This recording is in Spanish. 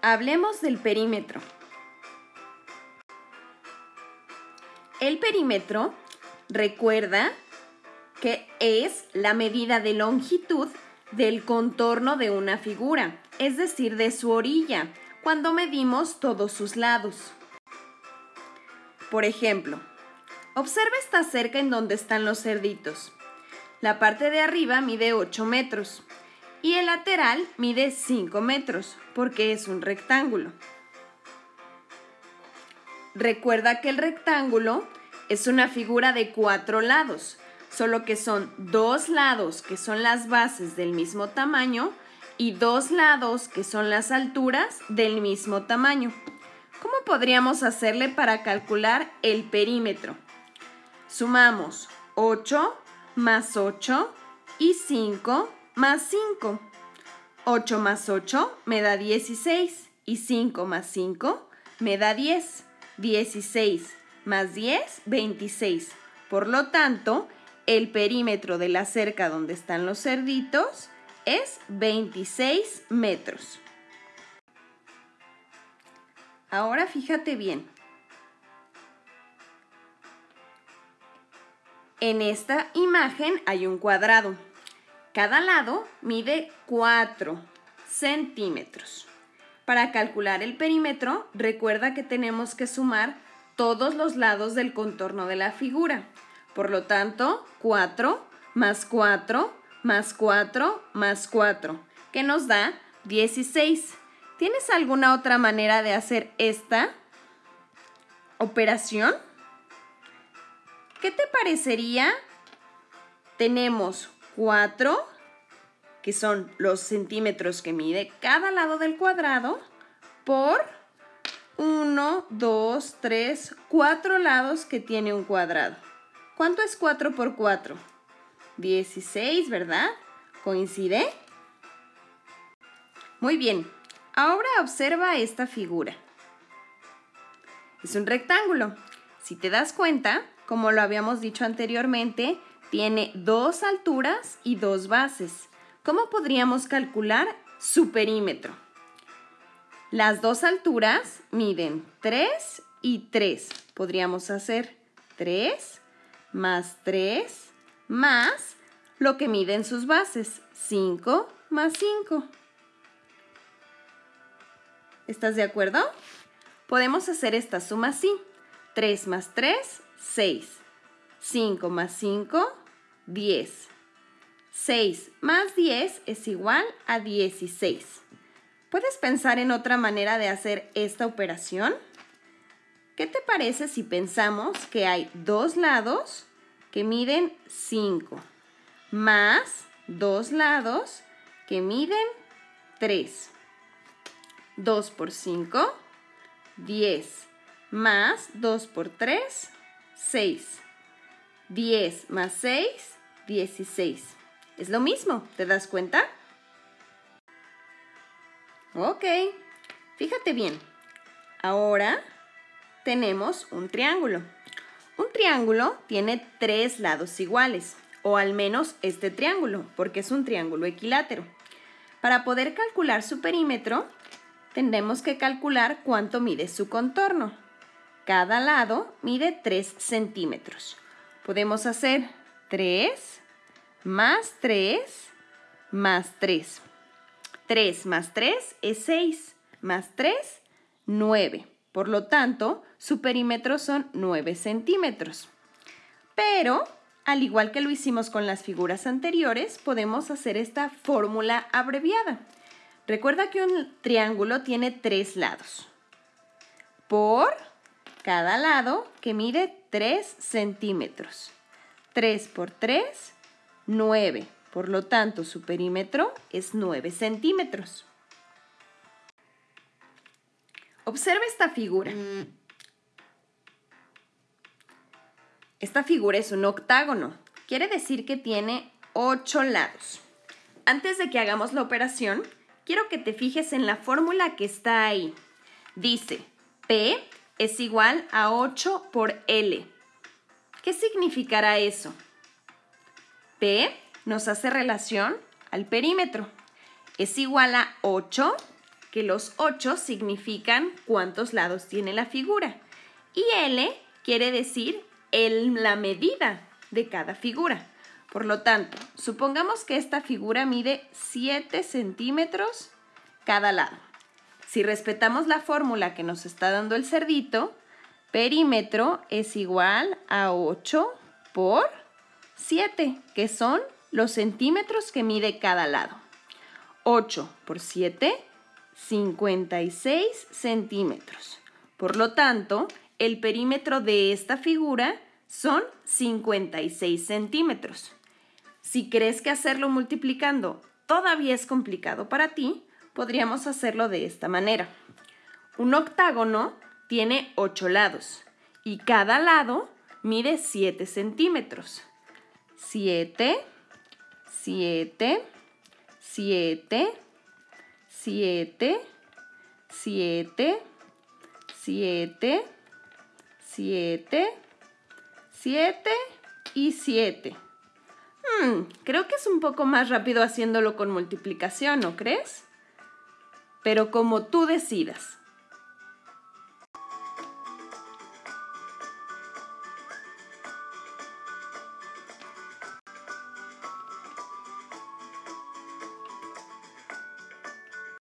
Hablemos del perímetro. El perímetro, recuerda que es la medida de longitud del contorno de una figura, es decir, de su orilla, cuando medimos todos sus lados. Por ejemplo, observa esta cerca en donde están los cerditos. La parte de arriba mide 8 metros y el lateral mide 5 metros porque es un rectángulo. Recuerda que el rectángulo es una figura de cuatro lados, solo que son dos lados que son las bases del mismo tamaño y dos lados que son las alturas del mismo tamaño. ¿Cómo podríamos hacerle para calcular el perímetro? Sumamos 8 más 8 y 5 más 5. 8 más 8 me da 16 y 5 más 5 me da 10. 16 más 10, 26. Por lo tanto, el perímetro de la cerca donde están los cerditos es 26 metros. Ahora fíjate bien. En esta imagen hay un cuadrado. Cada lado mide 4 centímetros. Para calcular el perímetro, recuerda que tenemos que sumar todos los lados del contorno de la figura. Por lo tanto, 4 más 4 más 4 más 4, que nos da 16. ¿Tienes alguna otra manera de hacer esta operación? ¿Qué te parecería? Tenemos 4, que son los centímetros que mide cada lado del cuadrado, por 1, 2, 3, 4 lados que tiene un cuadrado. ¿Cuánto es 4 por 4? 16, ¿verdad? ¿Coincide? Muy bien, ahora observa esta figura. Es un rectángulo. Si te das cuenta, como lo habíamos dicho anteriormente, tiene dos alturas y dos bases. ¿Cómo podríamos calcular su perímetro? Las dos alturas miden 3 y 3. Podríamos hacer 3 más 3 más lo que miden sus bases, 5 más 5. ¿Estás de acuerdo? Podemos hacer esta suma así. 3 más 3, 6. 5 más 5, 10. 6 más 10 es igual a 16. ¿Puedes pensar en otra manera de hacer esta operación? ¿Qué te parece si pensamos que hay dos lados que miden 5 más dos lados que miden 3? 2 por 5, 10 más 2 por 3, 6. 10 más 6, 16. Es lo mismo, ¿te das cuenta? Ok, fíjate bien. Ahora tenemos un triángulo. Un triángulo tiene tres lados iguales, o al menos este triángulo, porque es un triángulo equilátero. Para poder calcular su perímetro, tendremos que calcular cuánto mide su contorno. Cada lado mide 3 centímetros. Podemos hacer 3 más 3 más 3. 3 más 3 es 6, más 3, 9. Por lo tanto, su perímetro son 9 centímetros. Pero, al igual que lo hicimos con las figuras anteriores, podemos hacer esta fórmula abreviada. Recuerda que un triángulo tiene tres lados. Por cada lado que mide 3 centímetros. 3 por 3, 9. Por lo tanto, su perímetro es 9 centímetros. Observa esta figura. Esta figura es un octágono. Quiere decir que tiene 8 lados. Antes de que hagamos la operación, quiero que te fijes en la fórmula que está ahí. Dice, P es igual a 8 por L. ¿Qué significará eso? P nos hace relación al perímetro. Es igual a 8 que los 8 significan cuántos lados tiene la figura y L quiere decir el, la medida de cada figura. Por lo tanto, supongamos que esta figura mide 7 centímetros cada lado. Si respetamos la fórmula que nos está dando el cerdito, perímetro es igual a 8 por 7, que son los centímetros que mide cada lado. 8 por 7, 56 centímetros. Por lo tanto, el perímetro de esta figura son 56 centímetros. Si crees que hacerlo multiplicando todavía es complicado para ti, podríamos hacerlo de esta manera. Un octágono tiene 8 lados y cada lado mide 7 centímetros. 7, 7, 7, 7, 7, 7, 7, 7 y 7. Hmm, creo que es un poco más rápido haciéndolo con multiplicación, ¿no crees? Pero como tú decidas.